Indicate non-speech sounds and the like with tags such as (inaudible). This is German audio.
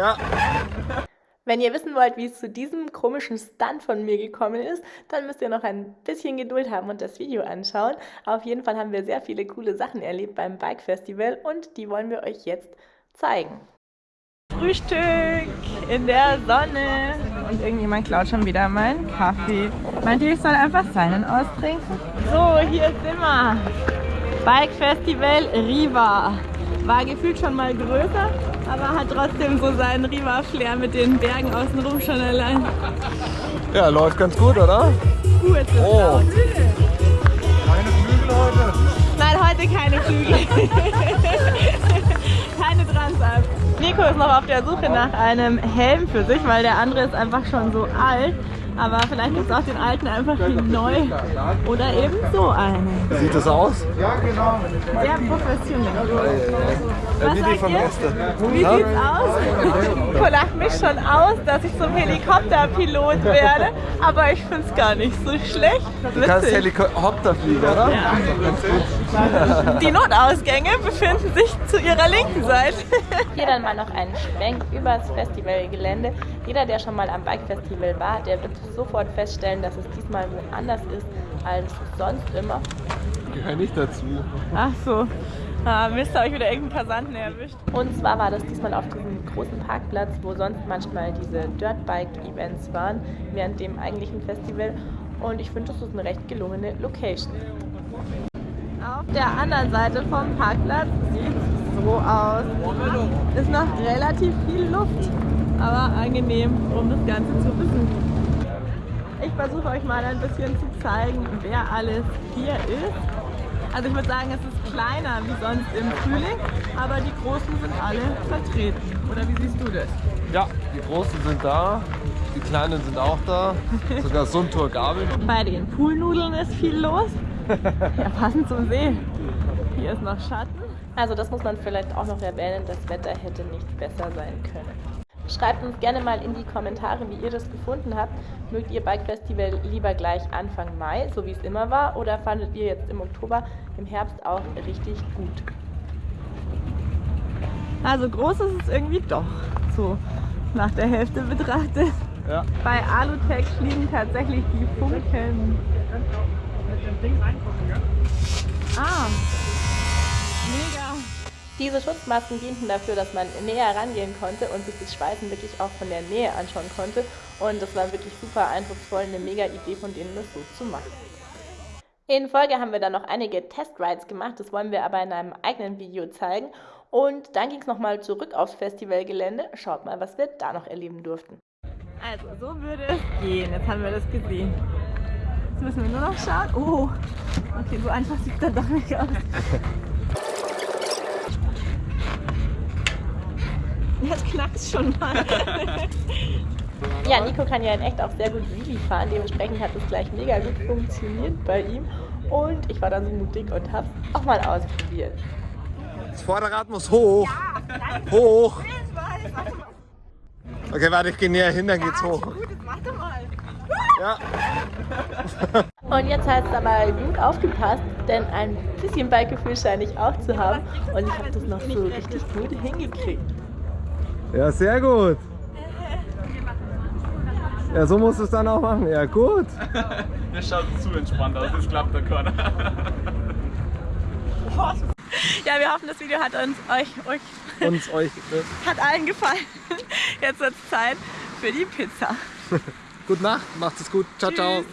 Ja. Wenn ihr wissen wollt, wie es zu diesem komischen Stunt von mir gekommen ist, dann müsst ihr noch ein bisschen Geduld haben und das Video anschauen. Auf jeden Fall haben wir sehr viele coole Sachen erlebt beim Bike Festival und die wollen wir euch jetzt zeigen. Frühstück in der Sonne und irgendjemand klaut schon wieder meinen Kaffee. Meint ihr, ich soll einfach seinen austrinken? So, hier sind wir. Bike Festival Riva. War gefühlt schon mal größer, aber hat trotzdem so seinen Riva-Flair mit den Bergen außenrum schon allein. Ja, läuft ganz gut, oder? Uh, jetzt ist Oh. laut. Keine Flügel heute. Nein, heute keine Flügel. (laughs) keine Transalp. Nico ist noch auf der Suche nach einem Helm für sich, weil der andere ist einfach schon so alt. Aber vielleicht gibt es auch den alten einfach in neu. Oder eben so einen. Wie sieht das aus? Sehr professionell. Ja, wie die sagt vom ihr? Gäste. Wie sieht's aus? Nico lacht mich schon aus, dass ich zum Helikopterpilot werde. Aber ich find's gar nicht so schlecht. Du kannst Witzig. Helikopter fliegen, oder? Die Notausgänge befinden sich zu ihrer linken Seite. Hier dann mal noch ein Schwenk übers Festivalgelände. Jeder, der schon mal am Bike Festival war, der wird sofort feststellen, dass es diesmal woanders ist als sonst immer. Gehör nicht dazu. Ach so. Ah, Mist, habe ich wieder irgendeinen Passanten erwischt. Und zwar war das diesmal auf diesem großen Parkplatz, wo sonst manchmal diese Dirtbike-Events waren, während dem eigentlichen Festival. Und ich finde, das ist eine recht gelungene Location. Auf der anderen Seite vom Parkplatz sieht es so aus. Ist noch relativ viel Luft, aber angenehm, um das Ganze zu besuchen. Ich versuche euch mal ein bisschen zu zeigen, wer alles hier ist. Also ich würde sagen, es ist kleiner wie sonst im Frühling, aber die Großen sind alle vertreten. Oder wie siehst du das? Ja, die Großen sind da, die Kleinen sind auch da. (laughs) Sogar Suntour Gabel. Bei den Poolnudeln ist viel los. Ja, passend zum See. Hier ist noch Schatten. Also das muss man vielleicht auch noch erwähnen, das Wetter hätte nicht besser sein können. Schreibt uns gerne mal in die Kommentare, wie ihr das gefunden habt. Mögt ihr Bike Festival lieber gleich Anfang Mai, so wie es immer war, oder fandet ihr jetzt im Oktober, im Herbst auch richtig gut? Also groß ist es irgendwie doch, so nach der Hälfte betrachtet. Ja. Bei Alutech fliegen tatsächlich die Funken. Ah, mega. Diese Schutzmasken dienten dafür, dass man näher rangehen konnte und sich das Schweißen wirklich auch von der Nähe anschauen konnte. Und das war wirklich super eindrucksvoll, eine mega Idee von denen, das so zu machen. In Folge haben wir dann noch einige Testrides gemacht, das wollen wir aber in einem eigenen Video zeigen. Und dann ging es nochmal zurück aufs Festivalgelände. Schaut mal, was wir da noch erleben durften. Also, so würde es gehen. Jetzt haben wir das gesehen. Jetzt müssen wir nur noch schauen. Oh, okay, so einfach sieht es dann doch nicht aus. (laughs) knackt schon mal. (laughs) ja, Nico kann ja in echt auch sehr gut Wheelie fahren. Dementsprechend hat es gleich mega gut funktioniert bei ihm. Und ich war dann so mutig und habe auch mal ausprobiert. Das Vorderrad muss hoch. Hoch. Okay, warte, ich gehe näher hin, dann geht's hoch. Ja. (laughs) Und jetzt heißt es aber gut aufgepasst, denn ein bisschen Bikegefühl scheine ich auch zu haben. Und ich habe das noch so richtig gut hingekriegt. Ja, sehr gut. Ja, so musst du es dann auch machen. Ja, gut. (laughs) Das schaut zu entspannt aus, das klappt der Körner. (laughs) Ja, wir hoffen, das Video hat uns euch, euch Uns, euch. Ne? (laughs) hat allen gefallen. Jetzt wird es Zeit für die Pizza. Gute Nacht, macht es gut. Ciao, ciao. Tschüss.